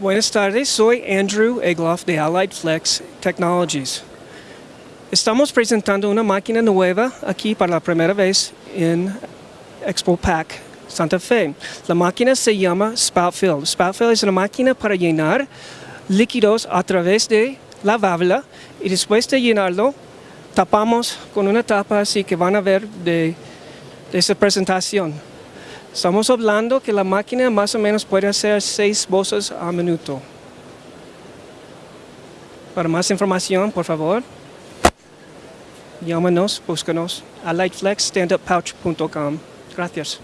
Buenas tardes, soy Andrew Egloff de Allied Flex Technologies. Estamos presentando una máquina nueva aquí para la primera vez en Expo Pack Santa Fe. La máquina se llama Spout Fill. Spout Fill es una máquina para llenar líquidos a través de la válvula y después de llenarlo tapamos con una tapa así que van a ver de, de esa presentación. Estamos hablando que la máquina más o menos puede hacer seis bolsas a minuto. Para más información, por favor, llámanos, búscanos a lightflexstanduppouch.com. Gracias.